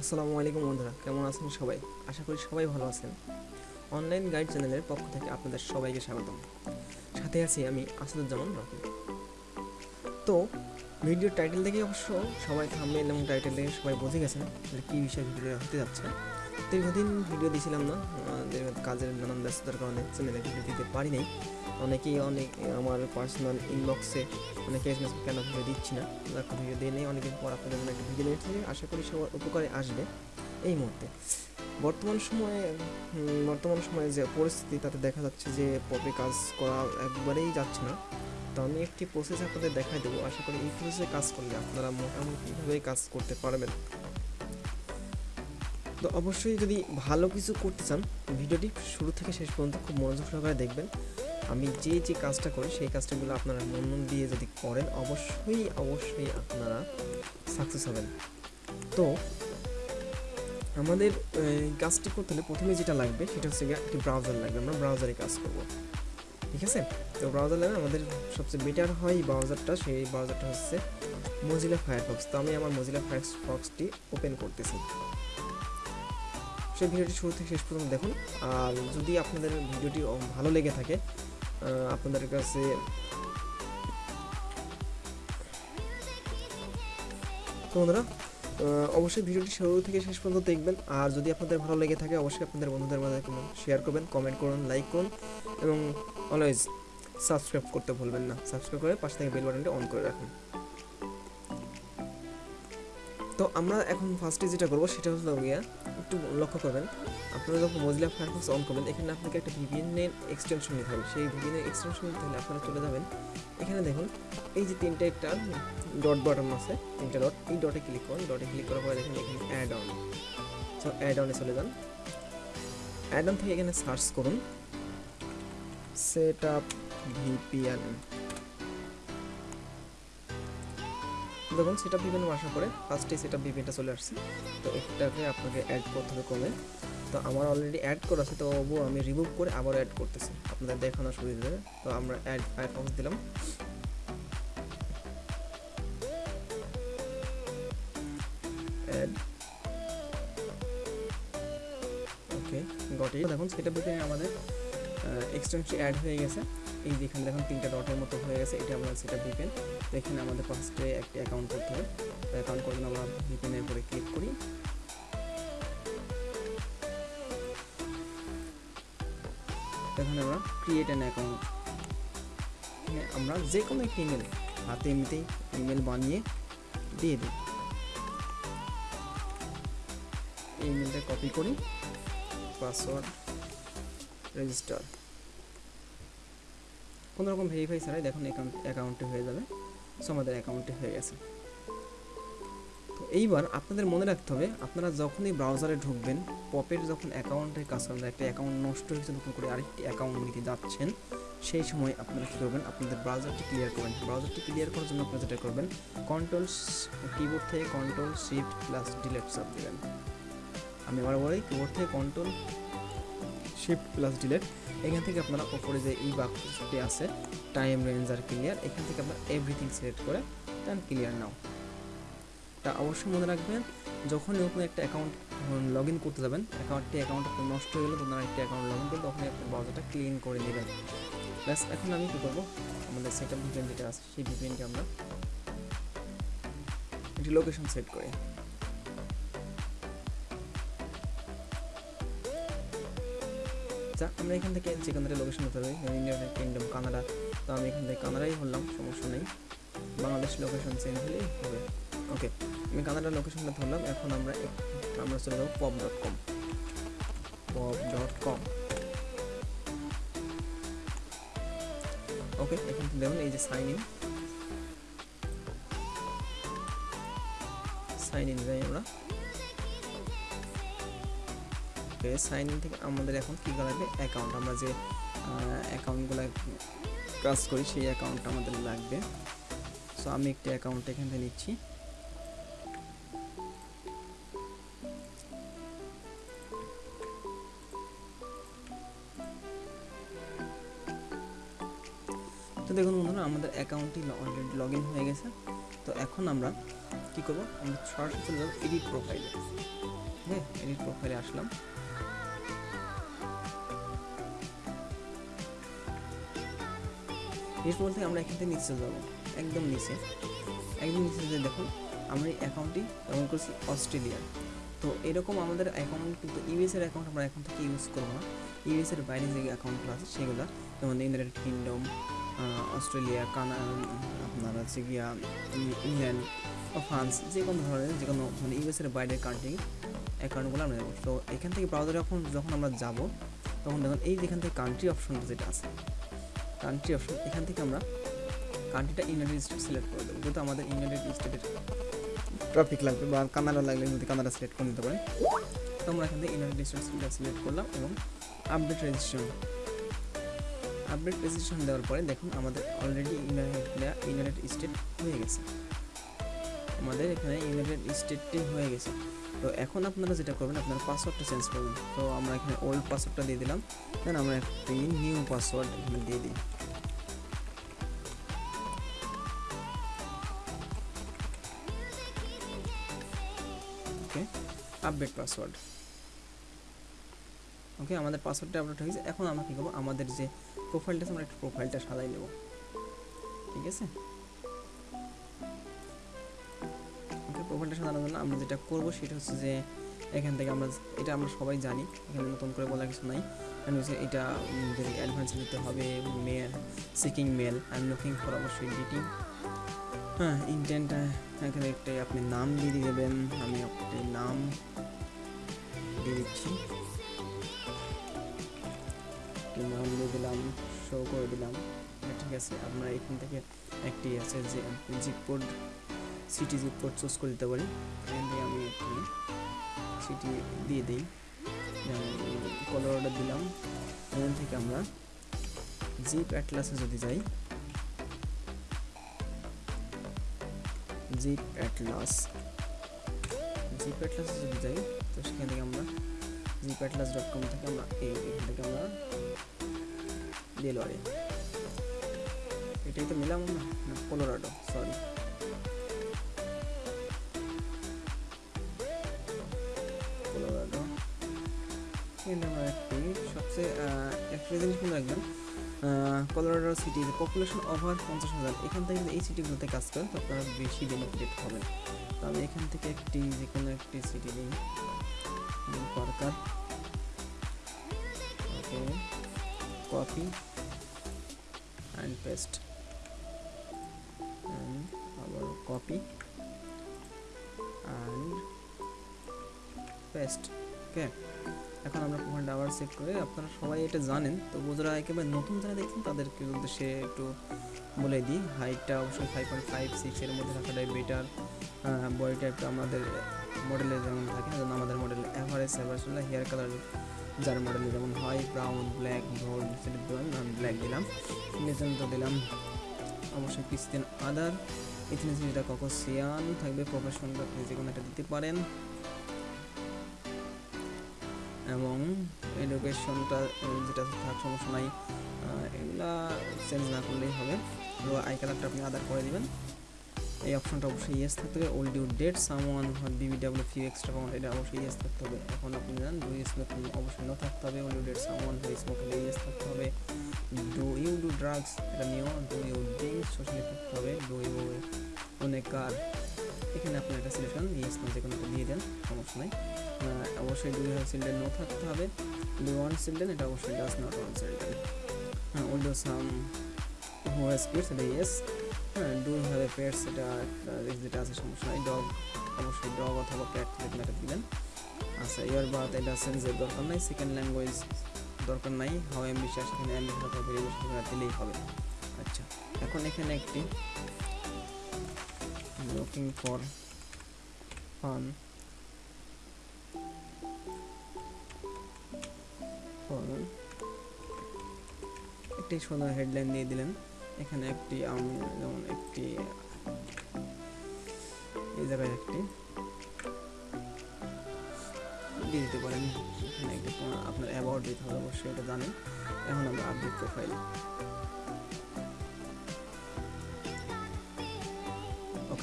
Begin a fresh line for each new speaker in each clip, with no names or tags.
আসসালামু আলাইকুম বন্ধুরা, কেমন আছেন সবাই? আশা করি সবাই ভালো আছেন। অনলাইন গাইড চ্যানেলের পক্ষ থেকে আপনাদের সবাইকে স্বাগতম। সাথে আছি আমি আসাদুজ্জামান রকি তো, ভিডিওর টাইটেল দেখে অবশ্য সবাই থামবেল এবং টাইটেল দেখে সবাই বুঝে গেছেন যে কী বিষয়ে ভিডিও হতে যাচ্ছে। দীর্ঘদিন ভিডিও দিয়েছিলাম না কাজের নানান ব্যস্ততার কারণে চ্যানেলে ভিডিও দিতে পারি নাই। অনেকেই অনেক, আমার পার্সোনাল ইনবক্সে অনেকে এসএমএস কেন ভিডিও দিচ্ছি না ভিডিও দিয়ে নেই অনেকদিন পর আপনাদের একটা ভিডিও দিয়েছি আশা করি সবার উপকারে আসবে এই মুহূর্তে। বর্তমান সময়ে বর্তমান সময়ে যে পরিস্থিতি, তাতে দেখা যাচ্ছে যে পপে কাজ করা একবারেই যাচ্ছে না। তো আমি একটি প্রসেস আপনাদের দেখাই দেবো। আশা করি এই প্রসেসে কাজ করলে আপনারা মোটামুটিভাবেই কাজ করতে পারবেন। তো অবশ্যই যদি ভালো কিছু করতে চান, ভিডিওটি শুরু থেকে শেষ পর্যন্ত খুব মনোযোগ সহকারে দেখবেন। আমি যে যে কাজটা করি, সেই কাজটাগুলো আপনারা মন মন দিয়ে যদি করেন, অবশ্যই অবশ্যই আপনারা সাকসেস হবেন। তো, আমাদের কাজটি করতে হলে প্রথমে যেটা লাগবে, সেটা হচ্ছে একটি ব্রাউজার লাগবে। আমরা ব্রাউজারে কাজ করব। ঠিক আছে? তো ব্রাউজার লাগবে আমাদের সবচেয়ে বেটার হয় ব্রাউজারটা সেই ব্রাউজারটা হচ্ছে মজিলা ফায়ারফক্স তো আমি আমার মজিলা ফায়ারফক্সটি ওপেন করতেছি। সেই ভিডিওটি শুরু থেকে শেষ পর্যন্ত দেখুন। আর যদি আপনাদের ভিডিওটি ভালো লেগে থাকে আপনাদের কাছে তো বন্ধুরা অবশ্যই ভিডিওটি শুরু থেকে শেষ পর্যন্ত দেখবেন। আর যদি আপনাদের ভালো লেগে থাকে, অবশ্যই আপনাদের বন্ধুদের মাঝে শেয়ার করবেন কমেন্ট করুন লাইক করুন এবং অলওয়েজ সাবস্ক্রাইব করতে ভুলবেন না। সাবস্ক্রাইব করে পাশে থেকে বেল বাটনটি অন করে রাখুন। আমরা এখন ফার্স্টে যেটা করব সেটা হলো গিয়া একটু লক্ষ্য করবেন। আপনারা যখন মজিলা ফায়ারফক্স অন করবেন, এখানে আপনাকে একটা ভিপিএনের এক্সটেনশন নিতে হবে। সেই ভিপিএনের এক্সটেনশন নিতে হলে আপনারা চলে যাবেন। এখানে দেখুন, এই যে তিনটে একটা ডট বাটন আছে, তিনটে ডট এই ডটে ক্লিক করুন। ডটে ক্লিক করার পরে দেখুন এখানে অ্যাড অন সো অ্যাড অনে চলে যান। অ্যাড অন থেকে এখানে সার্চ করুন। সেট আপ ভিপিএন দেখুন সেটা ভিপিএন আসার পরে ফার্স্টে সেটা ভিপিএনটা চলে আসছে। তো এটাকে আপনাকে অ্যাড করতে হবে কমে তো আমার অলরেডি অ্যাড করা আছে, তো তবুও আমি রিমুভ করে আবার অ্যাড করতেছি। আপনাদের দেখানোর সুবিধা তো আমরা অ্যাড ফায়ারফক্স দিলাম। অ্যাড ওকে গট দেখুন সেটা ভিতরে আমাদের এক্সটেনশন অ্যাড হয়ে গেছে। এই যেখানে দেখুন তিনটা ডটের মতো হয়ে গেছে, এটা আমরা সেটা ভিপেন তো এখানে আমাদের ফার্স্টে একটি অ্যাকাউন্ট করতে হবে। তো অ্যাকাউন্ট জন্য আমরা ভিপেনের উপরে ক্লিক করি। এখানে আমরা ক্রিয়েট অ্যান অ্যাকাউন্ট আমরা যে কোনো একটি ইমেল হাতে এমনিতেই ইমেল বানিয়ে দিয়ে দিই। এই ইমেলটা কপি করি পাসওয়ার্ড রেজিস্টার কোনো রকম ভেরিফাই ছাড়াই দেখুন অ্যাকাউন্ট অ্যাকাউন্টে হয়ে যাবে। সো আমাদের অ্যাকাউন্টে হয়ে গেছে। তো এইবার আপনাদের মনে রাখতে হবে, আপনারা যখনই ব্রাউজারে ঢুকবেন পপের যখন অ্যাকাউন্টে কাজ করবেন একটা অ্যাকাউন্ট নষ্ট হয়েছে, নতুন করে আরেকটি অ্যাকাউন্ট নিতে যাচ্ছেন, সেই সময় আপনারা কী করবেন, আপনাদের ব্রাউজারটি ক্লিয়ার করবেন। ব্রাউজারটি ক্লিয়ার করার জন্য আপনারা যেটা করবেন কন্ট্রোল কিবোর্ড থেকে কন্ট্রোল শিফট প্লাস ডিলেট চাপ দেবেন। আমি আবার বলি কিবোর্ড থেকে কন্ট্রোল শিফট প্লাস ডিলেট এখান থেকে আপনারা ওপরে যে এই বাক্সটি আছে টাইম রেঞ্জ আর ক্লিয়ার এখান থেকে আপনারা এভরিথিং সিলেক্ট করে দেন ক্লিয়ার নাও তা অবশ্যই মনে রাখবেন যখন নতুন একটা অ্যাকাউন্ট লগ ইন করতে যাবেন অ্যাকাউন্টটি অ্যাকাউন্ট আপনার নষ্ট হয়ে গেলে তখন একটা অ্যাকাউন্ট লগ ইন করলে তখনই আপনার ব্রাউজারটা ক্লিন করে নেবেন ব্যাস, এখন আমি কী করব? আমাদের সেট আপ ভিপিএন যেটা আছে, সেই ভিপিএনকে আমরা একটি লোকেশন সেট করি। যা আমরা এখান থেকে থেকে লোকেশন হতে হবে ইউনাইটেড কিংডম কানাডা তো আমি এখান থেকে কানাডাই হলাম, সমস্যা নেই। বাংলাদেশ লোকেশন চেঞ্জ হলেই হবে। ওকে আমি কানাডার লোকেশনটা ধরলাম, এখন আমরা আমরা চলে যাব pop dot com pop dot com okay এখান থেকে দেখুন, এই যে সাইন ইন সাইন ইন যাই আমরা। ওকে সাইন ইন থেকে আমাদের এখন কী লাগবে? অ্যাকাউন্ট আমরা যে অ্যাকাউন্টগুলো কাজ করি, সেই অ্যাকাউন্টটা আমাদের লাগবে। সো আমি একটি অ্যাকাউন্ট এখান নিচ্ছি। তো দেখুন বন্ধুরা, আমাদের অ্যাকাউন্টটি অলরেডি লগ ইন হয়ে গেছে। তো এখন আমরা কী করব? আমরা সরাসরি চলে যাব এডিট প্রোফাইলে হ্যাঁ এডিট প্রোফাইলে আসলাম। এরপর থেকে আমরা এখান থেকে নিচে যাব। একদম নিচে। একদম নিচে যে দেখুন আমরা এই অ্যাকাউন্টটি ব্যবহার করছি অস্ট্রেলিয়ার। তো এরকম আমাদের অ্যাকাউন্ট কিন্তু ইউএসের অ্যাকাউন্ট আমরা এখন থেকে ইউজ করব না। ইউএসের বাইরে যে অ্যাকাউন্টগুলো আছে, সেগুলো। যেমন ইউনাইটেড কিংডম অস্ট্রেলিয়া, কানা আপনার হচ্ছে গিয়া ইংল্যান্ড বা ফ্রান্স যে কোনো ধরনের, যে কোনো মানে ইউএসের বাইরের কান্ট্রি অ্যাকাউন্টগুলো আমরা নেব। তো এখান থেকে ব্রাউজারে যখন যখন আমরা যাব, তখন দেখুন এই যেখান থেকে কান্ট্রি অপশনটা যেটা আছে কান্ট্রি অপশন এখান থেকে আমরা কান্ট্রিটা ইউনাইটেড স্টেট সিলেক্ট করে দেবো। যেহেতু আমাদের ইউনাইটেড স্টেটের টপিক লাগবে বা কানাডা লাগলে যদি কানাডা সিলেক্ট করে নিতে পারেন। তো আমরা এখান থেকে ইউনাইটেড স্টেটসটা সিলেক্ট করলাম এবং আপডেট রেজিস্ট্রেশন আপডেট রেজিস্ট্রেশন দেওয়ার পরে দেখুন আমাদের অলরেডি ইউনাইটেড ইউনাইটেড স্টেট হয়ে গেছে। আমাদের এখানে ইউনাইটেড স্টেটটি হয়ে গেছে। তো এখন আপনারা যেটা করবেন, আপনারা পাসওয়ার্ডটা চেঞ্জ করবেন। তো আমরা এখানে ওল্ড পাসওয়ার্ডটা দিয়ে দিলাম। দেন আমরা একটি নিউ পাসওয়ার্ড এখানে দিয়ে দিই। ওকে আপডেট পাসওয়ার্ড ওকে আমাদের পাসওয়ার্ডটা আপডেট হয়ে গেছে। এখন আমরা কী করব? আমাদের যে প্রোফাইলটা আছে, আমরা একটু প্রোফাইলটা সাজাই নেব। ঠিক আছে? প্রোফাইলটা সাজানোর জন্য আমরা যেটা করব সেটা হচ্ছে যে এখান থেকে আমরা এটা আমরা সবাই জানি, এখানে নতুন করে বলার কিছু নাই। কারণ হচ্ছে এটা অ্যাডভান্স দিতে হবে male seeking male I am looking for অবশ্যই ডিটিং হ্যাঁ ইন্টেন্ট এখানে একটা আপনি নাম দিয়ে দেবেন, আমি একটি নাম দিয়ে দিচ্ছি। নাম দিয়ে দিলাম শো করে দিলাম। ঠিক আছে, আপনারা এখান থেকে একটি আছে যে zip code city zip code choose করে দিতে পারি, এখান থেকে আমি সিটি দিয়ে দিই। যেমন কলার অর্ডার দিলাম। এখান থেকে আমরা জিপ অ্যাটলাসে যদি যাই জিপ অ্যাটলাস জিপ অ্যাটলাসে যদি যাই, তো সেখান থেকে আমরা জিপ অ্যাটলাস ডট কম থেকে আমরা এখান থেকে আমরা ডেলোয়ারি এটাই তো মিলাম না কোলোরাডো সরি মনে রাখবেন কলোরাডো সিটি পপুলেশন ওভার পঞ্চাশ হাজার। এখান থেকে এই সিটিগুলোতে কাজ করেন, তো আপনারা বেশি বেনিফিটেড হবেন তো আমি এখান থেকে একটি যে কোনো একটি সিটি নিই। Parker okay copy and paste আবার কপি অ্যান্ড পেস্ট ওকে এখন আমরা প্রোফাইলটা আবার চেক করে আপনারা সবাই এটা জানেন। তো যারা একেবারে নতুন যারা দেখছেন, তাদেরকে উদ্দেশ্যে একটু বলে দিই হাইটটা অবশ্যই ফাইভ পয়েন্ট ফাইভ সিক্স এর মধ্যে রাখাটাই বেটার বডিটা একটু আমাদের মডেলে যেমন থাকে, যেমন আমাদের মডেল অ্যাভারেজ অ্যাভারেজ হলে হেয়ার কালার যার মডেলে যেমন হয় ব্রাউন ব্ল্যাক গোল্ড সেটা দিলাম আমি ব্ল্যাক দিলাম। লেজেন্ডটা দিলাম অবশ্যই ক্রিস্টিয়ান আদার ইথিনিসিটা ককোসিয়ান থাকবে প্রফেশনটা আপনি যে কোনো একটা দিতে পারেন। এবং এডুকেশনটা যেটা থাক, সমস্যা নাই এগুলা চেঞ্জ না করলেই হবে। তো আই কালারটা আপনি আদার করে দেবেন। এই অপশনটা অবশ্যই ইয়েস থাকতে হবে। Would you date someone BBW few extra pound এটা অবশ্যই ইয়েস থাকতে হবে। এখন আপনি জানেন ডু স্মোক অবশ্যই নো থাকতে হবে। Would you date someone who smoke হলে ইয়েস থাকতে হবে। ডু ইউ ডু ড্রাগস এটা নিয়েও ডু ইউ ড্রিঙ্কস সোশ্যালি থাকতে হবে। ডু ইউ অনেক কার এখানে আপনার একটা সিলেকশন ইয়েস নো যে কোনো একটা দিয়ে দেন, সমস্যা নাই। অবশ্যই ডু হ্যাভ চিলড্রেন নো থাকতে হবে। ডু ওয়ান চিলড্রেন এটা অবশ্যই ডাস নট ওয়ান চিলড্রেন হ্যাঁ will do some who has এটা ইয়েস হ্যাঁ ডু হ্যাভ পেটস এটা যেটা আছে, সমস্যা নাই। ডগ অবশ্যই ডগ অথবা ক্যাট যে কোনো একটা দিবেন আচ্ছা ইয়ার বাদ এটা সেন্সের দরকার নাই। সেকেন্ড ল্যাঙ্গুয়েজ দরকার নাই। হাও এখানে অ্যাম্বিশাস অথবা ভেরিয়েবল দিলেই হবে। আচ্ছা এখন এখানে একটি লুকিং ফর ফান একটি সুন্দর হেডলাইন দিয়ে দিলেন। এখানে একটি, আমি, যেমন একটি, এই জায়গায় একটি। দিয়ে দিতে পারেন। এখানে একটি, আপনার অ্যাবাউট দিতে হবে, অবশ্যই এটা জানেন। এখন আমরা আপডেট প্রোফাইল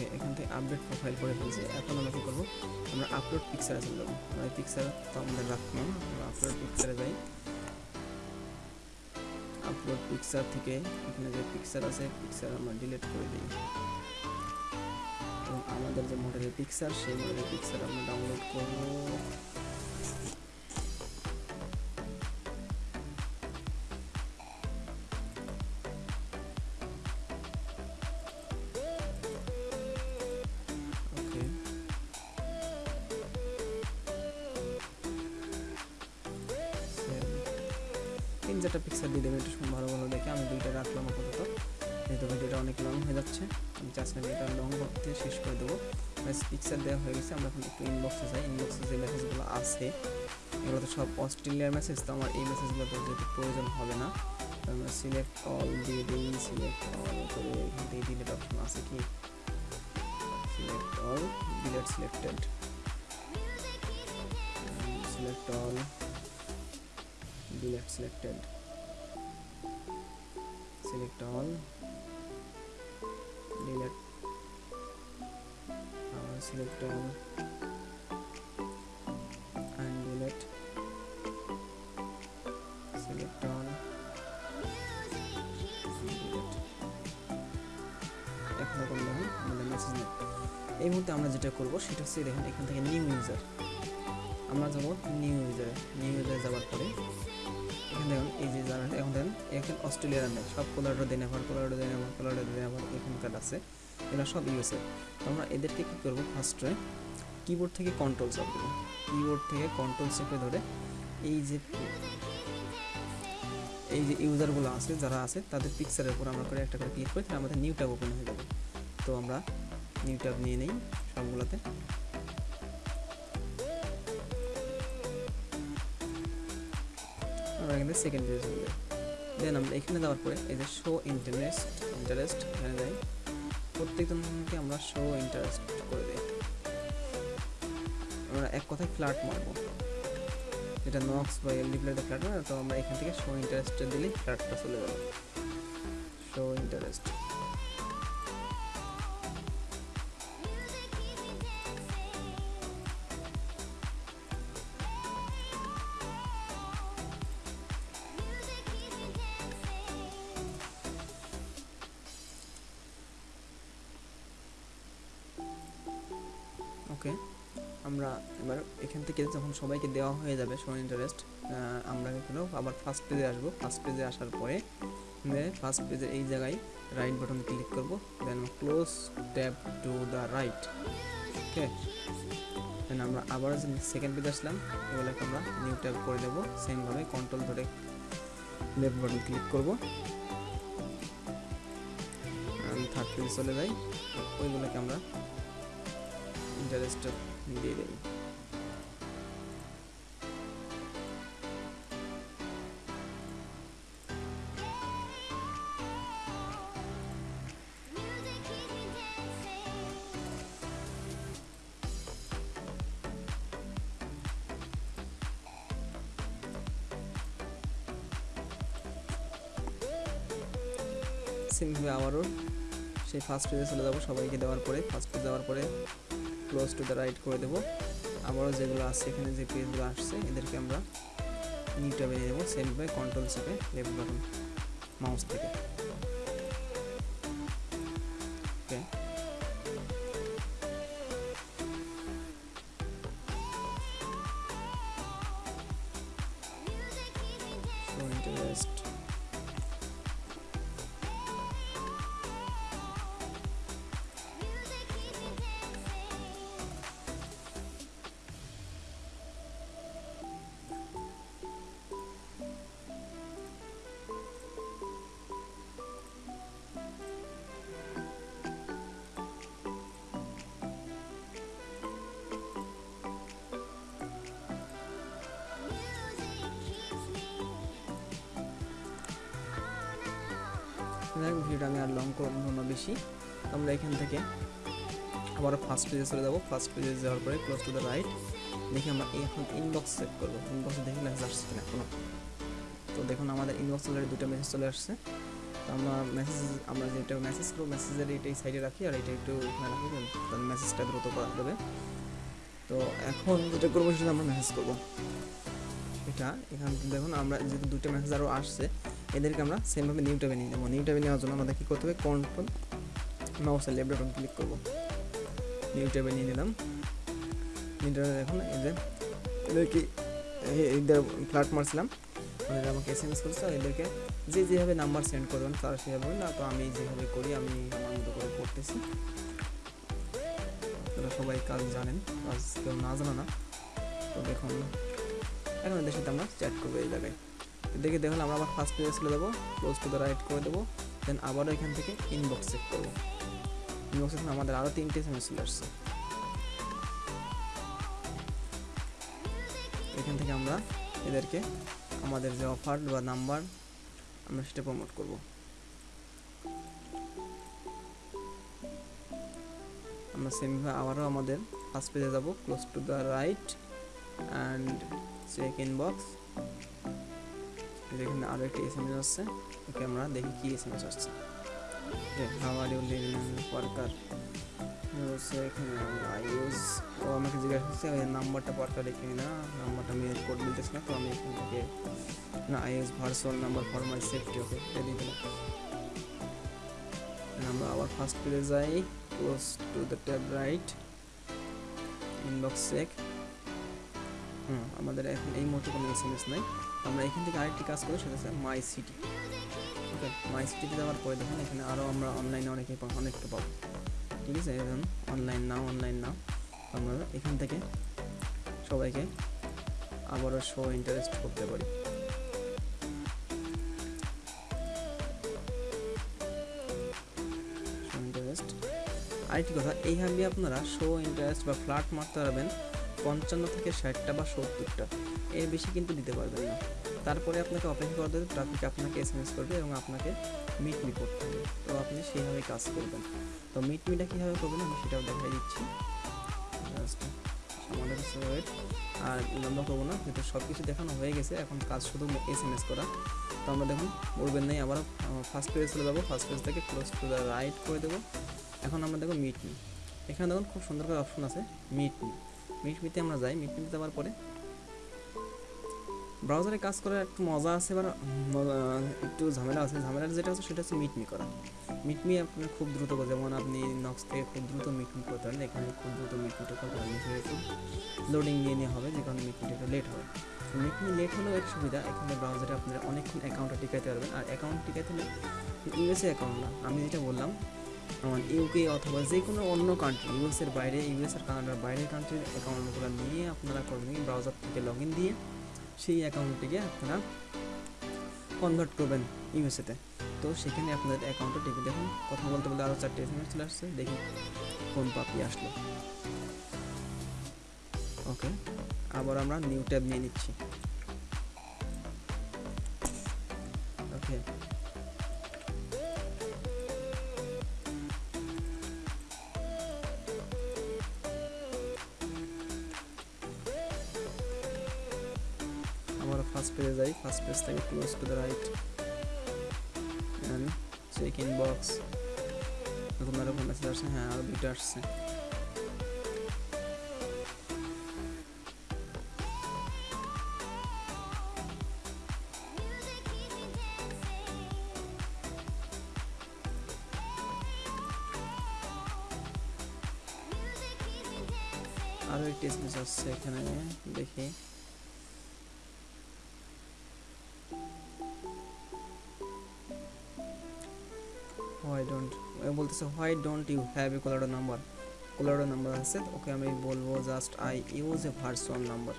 ওকে এখান থেকে আপডেট প্রোফাইল করে ফেলছি। এখন আমরা কী করব? আমরা আপলোড পিকচারে চলে যাব। আমরা পিকচার তো আমাদের রাখলাম। আমরা আপলোড পিকচারে যাই। আপলোড পিকচার থেকে এখানে যে পিকচার আছে পিকচার আমরা ডিলিট করে দিই। এবং আমাদের যে মডেলের পিকচার সেই মডেলের পিকচার আমরা ডাউনলোড চারটা পিকচার দিয়ে দেবেন, একটু ভালো ভালো দেখে। আমি দুইটা রাখলাম আপাতত। যেহেতু ভিডিওটা অনেক লং হয়ে যাচ্ছে, আমি চাচ্ছি এটা লং করতে শেষ করে দেবো। পিকচার দেওয়া হয়ে গেছে, আমরা এখন একটু ইনবক্সে যাই। ইনবক্সে যে মেসেজগুলো আছে, এগুলো তো সব অস্ট্রেলিয়ার মেসেজ তো আমার এই মেসেজগুলো তো যেহেতু প্রয়োজন হবে না আমরা সিলেক্ট অল দিয়ে দিই সিলেক্ট অল করে এখান থেকে ডিলেট অপশন আছে কি? Select all delete selected select all delete selected. Select all. Delete. Uh, select all. And delete. Select all. এই মুহূর্তে আমরা যেটা করব সেটা হচ্ছে দেখুন এখান থেকে নিউ ইউজার আমরা যাব নিউ ইউজারে নিউ ইউজারে যাওয়ার পরে। এখানে দেখুন, এই যে যারা এখন দেখেন এখানে অস্ট্রেলিয়ার নেই সব কোলারডো দেনেভার কোলারডো দেনেভার কোলারডো দেনেভার এখানকার আছে। এরা সব ইউএসএ তো আমরা এদেরকে কী করব? ফার্স্টে কিবোর্ড থেকে কন্ট্রোল চাপ দেবো কিবোর্ড থেকে কন্ট্রোল চেপে ধরে এই যে এই যে ইউজারগুলো আছে, যারা আছে, তাদের পিকচারের উপর আমরা করে একটা করে ক্লিক করি তাহলে আমাদের নিউ ট্যাব ওপেন হয়ে যাবে। তো আমরা নিউ ট্যাব নিয়ে নেই সবগুলোতে। আমরা এখানে সেকেন্ড পেজে চলে দেন আমরা এখানে যাওয়ার পরে, এই যে শো ইন্টারেস্ট ইন্টারেস্ট এখানে যাই প্রত্যেকজনকে আমরা শো ইন্টারেস্ট করে দিই। আমরা এক কথায় ফ্ল্যাট মারবো। এটা নক্স বা এলডি প্লেটে ফ্ল্যাট মারে তো আমরা এখান থেকে শো ইন্টারেস্টটা দিলেই ফ্ল্যাটটা চলে যাবে। শো ইন্টারেস্ট সবাইকে দেওয়া হয়ে যাবে শো ইন্টারেস্ট আমরা এখানে আবার ফার্স্ট পেজে আসব। ফার্স্ট পেজে আসার পরে ফার্স্ট পেজে এই জায়গায় রাইট বাটন ক্লিক করব। Then close tab to the right okay then আমরা আবার সেকেন্ড পেজে আসলাম, এগুলোকে আমরা নিউ ট্যাব করে দেবো। সেমভাবে কন্ট্রোল ধরে লেফট বাটন ক্লিক করব। থার্ড পেজে চলে যাই ওইগুলোকে আমরা ইন্টারেস্ট দিয়ে দেবো। সেমভাবে আবারও সেই ফার্স্ট পেজে চলে যাব, সবাইকে দেওয়ার পরে ফার্স্ট পেজ দেওয়ার পরে ক্লোজ টু দ্য রাইট করে দেবো। আবারও যেগুলো আসছে এখানে যে পেজগুলো আসছে, এদেরকে আমরা নিউ ট্যাবে দেবো সেমভাবে কন্ট্রোল চেপে লেফট বাটন মাউস থেকে। যাই ভিডিওটা আমি আর লং করব না বেশি। আমরা এখান থেকে আবার ফার্স্ট পেজে চলে যাব। ফার্স্ট পেজে যাওয়ার পরে ক্লোজ টু দ্য রাইট দেখি আমরা এখন ইনবক্স চেক করব। ইনবক্সে দেখি মেসেজ আসছে কিনা কোনো তো দেখুন, আমাদের ইনবক্স অলরেডি দুটো মেসেজ চলে আসছে। তো আমরা মেসেজ আমরা যেটা মেসেজ করব মেসেজের এটা এই সাইডে রাখি আর এটা একটু এখানে রাখি তাহলে মেসেজটা দ্রুত করা যাবে। তো এখন যেটা করব সেটা আমরা মেসেজ করব। এটা, এখান দেখুন, আমরা যেহেতু দুটো মেসেজ আরও আসছে এদেরকে আমরা সেমভাবে নিউ ট্যাবে নিয়ে নেব। নিউ ট্যাবে নেওয়ার জন্য আমাদের কী করতে হবে? কন্ট্রোল মাউসের লেফট বাটন ক্লিক করব। নিউ ট্যাবে নিয়ে নিলাম। নিউ ট্যাবে দেখুন, এই যে এদেরকে এদের ফ্ল্যাট মারছিলাম। ওদের আমাকে এস এম এস করছে এদেরকে যে যেভাবে নাম্বার সেন্ড করবেন, তারা সেভাবে না, তো আমি যেভাবে করি, আমি আমার মতো করে করতেছি। তারা সবাই কাজ জানেন, কাজ কেউ না জানা না। তো দেখুন, এখন এদের সাথে আমরা চ্যাট করব এই জায়গায়। দেখে দেখুন, আমরা আবার ফার্স্ট পেজে চলে যাব ক্লোজ টু দ্য রাইট করে দেবো দেন আবারও এখান থেকে ইনবক্স চেক করব। ইনবক্সে আমাদের আরও তিনটে এস এম এস চলে আসছে। এখান থেকে আমরা এদেরকে আমাদের যে অফার বা নাম্বার আমরা সেটা প্রমোট করব। আমরা সেমভাবে আবারও আমাদের ফার্স্ট পেজে যাব close to the right and check inbox এখানে আরও একটি এস এম এস আসছে। ওকে, আমরা দেখি কি এস এম এস আসছে ওয়ার্কার হচ্ছে এখানে ইউজ ও, আমাকে জিজ্ঞাসা করছে নাম্বারটা পার্কার রেখে না নাম্বারটা আমি কোড বলতেছি তো আমি এখান থেকে না I use virtual number for my safety okay আমরা আবার ফার্স্ট পেজে যাই। Close to the tab right inbox check hmm, আমাদের এখন এই মুহূর্তে কোনো এস এম এস নাই। আমরা এখান থেকে আরেকটি কাজ করি, সেটা হচ্ছে মাই সিটি ওকে মাই সিটিতে যাওয়ার পরে দেখুন, এখানে আরও আমরা অনলাইনে অনেকে অনেকটা পাবো। ঠিক আছে, এখন অনলাইন নাও অনলাইন নাও। আমরা এখান থেকে সবাইকে আবারও শো ইন্টারেস্ট করতে পারি। আরেকটি কথা, এইভাবে আপনারা শো ইন্টারেস্ট বা ফ্ল্যাট মারতে পারবেন পঞ্চান্ন থেকে ষাটটা বা সত্তরটা। এর বেশি কিন্তু দিতে পারবেন না। তারপরে আপনাকে অপেক্ষা করতে হবে ট্রাফিক আপনাকে এস এম এস করবে এবং আপনাকে মিট মি করতে হবে। তো আপনি সেইভাবে কাজ করবেন। তো মিট মিটা কীভাবে করবেন আমি সেটাও দেখাই দিচ্ছি। আমাদের ওয়েট আর লম্বা করব না, যেহেতু সব কিছু দেখানো হয়ে গেছে, এখন কাজ শুধু এস এম এস করা। তো আমরা দেখুন, বলবেন নাই আবার ফার্স্ট পেজে চলে যাব ফার্স্ট পেজ থেকে ক্লোজ টু দ্য রাইট করে দেবো। এখন আমরা দেখো মিট মি এখানে দেখুন খুব সুন্দর করে অপশন আছে মিট মি মিট মিতে আমরা যাই মিট মিতে যাওয়ার পরে ব্রাউজারে কাজ করার একটু মজা আছে এবার একটু ঝামেলা আছে। ঝামেলার যেটা আছে, সেটা হচ্ছে মিটমি করা। মিটমি আপনার খুব দ্রুত যেমন আপনি নক্স থেকে খুব দ্রুত মিটমি করতে পারেন। এখানে খুব দ্রুত মিটমিটা করতে পারেন লোডিং নিয়ে নেওয়া হবে, যে কারণে মিটমিটা একটু লেট হবে। মিটমি লেট হলেও এক সুবিধা, এখানে ব্রাউজারে আপনারা অনেকক্ষণ অ্যাকাউন্টটা টিকাইতে পারবেন। আর অ্যাকাউন্ট টিকাইতে হলে ইউএসএ অ্যাকাউন্ট না, আমি যেটা বললাম, আমার ইউকে অথবা যে কোনো অন্য কান্ট্রি ইউএসের বাইরে ইউএসের কানাডার বাইরের কান্ট্রির অ্যাকাউন্টগুলো নিয়ে আপনারা করবেন ব্রাউজার থেকে লগ ইন দিয়ে সেই অ্যাকাউন্টটিকে আপনারা কনভার্ট করবেন ইউএসএতে তো। সেখানে আপনাদের অ্যাকাউন্টে টিপে দেখুন, কথা বলতে বলতে আরও চারটে এসএমএস চলে আসছে, দেখি কোন পাপি আসলো। ওকে আবার আমরা নিউ ট্যাব নিয়ে নিচ্ছি। চেক ইন বক্স এরকম এরকম মেসেজ আসছে হ্যাঁ আরও দুইটা আসছে আরও একটি এসএমএস আসছে এখানে দেখি বলতেছে why don't you have a কোলাডো number কোলাডো নাম্বার আছে ওকে আমি বলব just I use a virtual number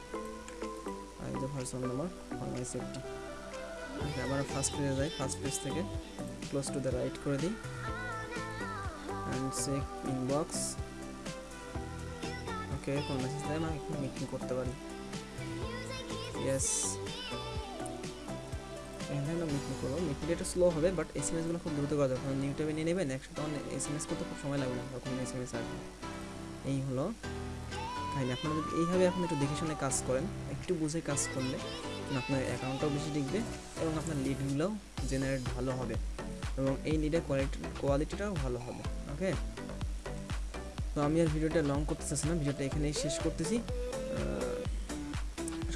I use a virtual number for my safety okay আবার ফার্স্ট পেজে যাই ফার্স্ট পেজ থেকে ক্লোজ টু দ্য রাইট করে দিই। অ্যান্ড চেক ইনবক্স ওকে কোন মেসেজ দেয় না মিটিং করতে পারি। ইয়েস আমরা মিটিং করব মিটিংটা একটু স্লো হবে বাট এস এম এসগুলো খুব দ্রুত করা যাবে। কারণ ইউটিউবে নিয়ে নেবেন একসাথে তখন এস এম এস করতে খুব সময় লাগবে না, তখন এস এম এস আসবে। এই হলো। তাইলে আপনারা যদি এইভাবে আপনি একটু দেখে শুনে কাজ করেন, একটু বুঝে কাজ করলে আপনার অ্যাকাউন্টটাও বেশি টিকবে এবং আপনার লিডগুলোও জেনারেট ভালো হবে এবং এই লিডের কোয়ালিটি কোয়ালিটিটাও ভালো হবে ওকে তো আমি আর ভিডিওটা লং করতে চাচ্ছি না, ভিডিওটা এখানেই শেষ করতেছি।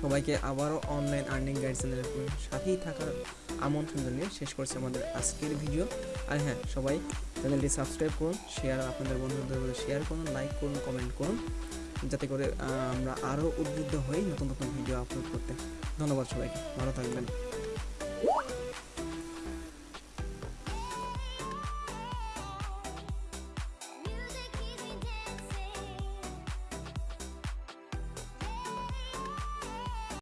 সবাইকে আবারও অনলাইন আর্নিং গাইড সাথেই থাকার আমন্ত্রণ জানিয়ে শেষ করছি আমাদের আজকের ভিডিও আর হ্যাঁ সবাই চ্যানেলটি সাবস্ক্রাইব করুন শেয়ার আপনাদের বন্ধুদের শেয়ার করুন লাইক করুন কমেন্ট করুন, যাতে করে আমরা আরও উদ্বুদ্ধ হই নতুন নতুন ভিডিও আপলোড করতে। ধন্যবাদ সবাইকে, ভালো থাকবেন।